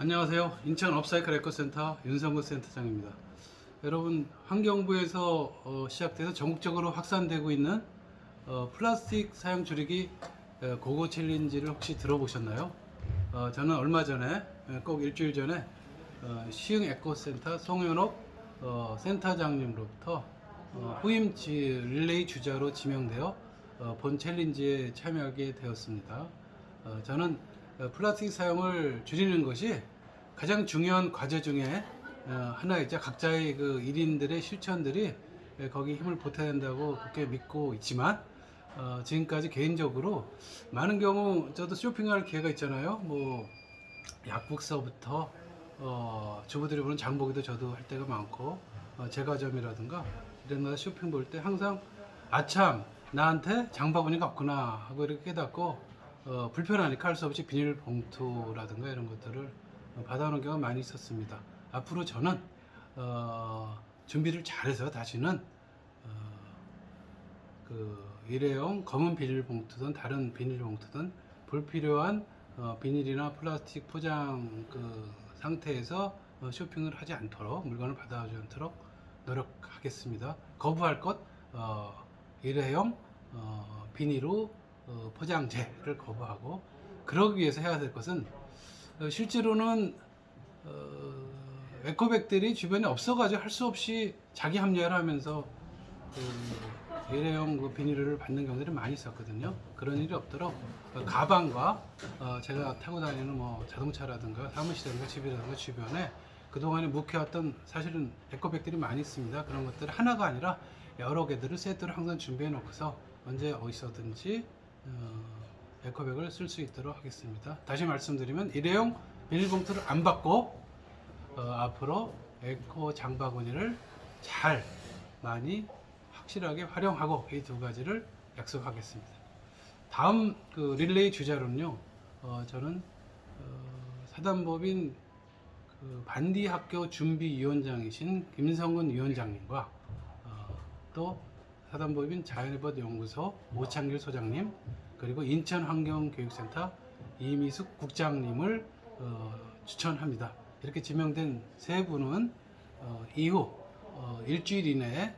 안녕하세요. 인천 업사이클 에코센터 윤성구 센터장입니다. 여러분 환경부에서 어, 시작돼서 전국적으로 확산되고 있는 어, 플라스틱 사용 줄이기 어, 고고 챌린지를 혹시 들어보셨나요? 어, 저는 얼마 전에 어, 꼭 일주일 전에 어, 시흥 에코센터 송현옥 어, 센터장님으로부터 어, 후임 지, 릴레이 주자로 지명되어 어, 본 챌린지에 참여하게 되었습니다. 어, 저는 어, 플라스틱 사용을 줄이는 것이 가장 중요한 과제 중에 어, 하나이자 각자의 그 1인들의 실천들이 예, 거기 힘을 보태야 된다고 그렇게 믿고 있지만 어, 지금까지 개인적으로 많은 경우 저도 쇼핑할 기회가 있잖아요. 뭐 약국서부터 어, 주부들이 보는 장보기도 저도 할 때가 많고 어, 제과점이라든가 이런 데 쇼핑 볼 때 항상 아참 나한테 장바구니가 없구나 하고 이렇게 깨닫고 어, 불편하니까 할 수 없이 비닐봉투라든가 이런 것들을 어, 받아오는 경우가 많이 있었습니다. 앞으로 저는 어, 준비를 잘해서 다시는 어, 그 일회용 검은 비닐봉투든 다른 비닐봉투든 불필요한 어, 비닐이나 플라스틱 포장 그 상태에서 어, 쇼핑을 하지 않도록 물건을 받아오지 않도록 노력하겠습니다. 거부할 것 어, 일회용 어, 비닐로 어, 포장재를 거부하고 그러기 위해서 해야 될 것은 어, 실제로는 어, 에코백들이 주변에 없어가지고 할 수 없이 자기 합리화를 하면서 그 일회용 그 비닐을 받는 경우들이 많이 있었거든요. 그런 일이 없도록 어, 가방과 어, 제가 타고 다니는 뭐 자동차라든가 사무실이라든가 집이라든가 주변에 그동안에 묵혀왔던 사실은 에코백들이 많이 있습니다. 그런 것들 하나가 아니라 여러 개들을 세트로 항상 준비해 놓고서 언제 어디서든지 어, 에코백을 쓸 수 있도록 하겠습니다. 다시 말씀드리면 일회용 비닐봉투를 안 받고 어, 앞으로 에코 장바구니를 잘 많이 확실하게 활용하고 이 두 가지를 약속하겠습니다. 다음 그 릴레이 주자로는요, 어, 저는 어, 사단법인 그 반디 학교 준비위원장이신 김성근 위원장님과 어, 또 사단법인 자연의법 연구소 오창길 소장님 그리고 인천환경교육센터 이미숙 국장님을 어, 추천합니다. 이렇게 지명된 세 분은 어, 이후 어, 일주일 이내에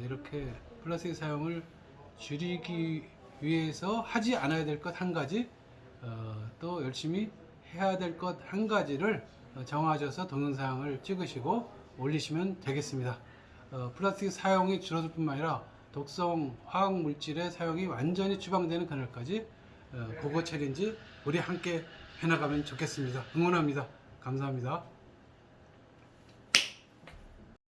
이렇게 플라스틱 사용을 줄이기 위해서 하지 않아야 될 것 한 가지 어, 또 열심히 해야 될 것 한 가지를 어, 정하셔서 동영상을 찍으시고 올리시면 되겠습니다. 어, 플라스틱 사용이 줄어들 뿐만 아니라 독성 화학 물질의 사용이 완전히 추방되는 그날까지 어, 고고 챌린지 우리 함께 해나가면 좋겠습니다. 응원합니다. 감사합니다.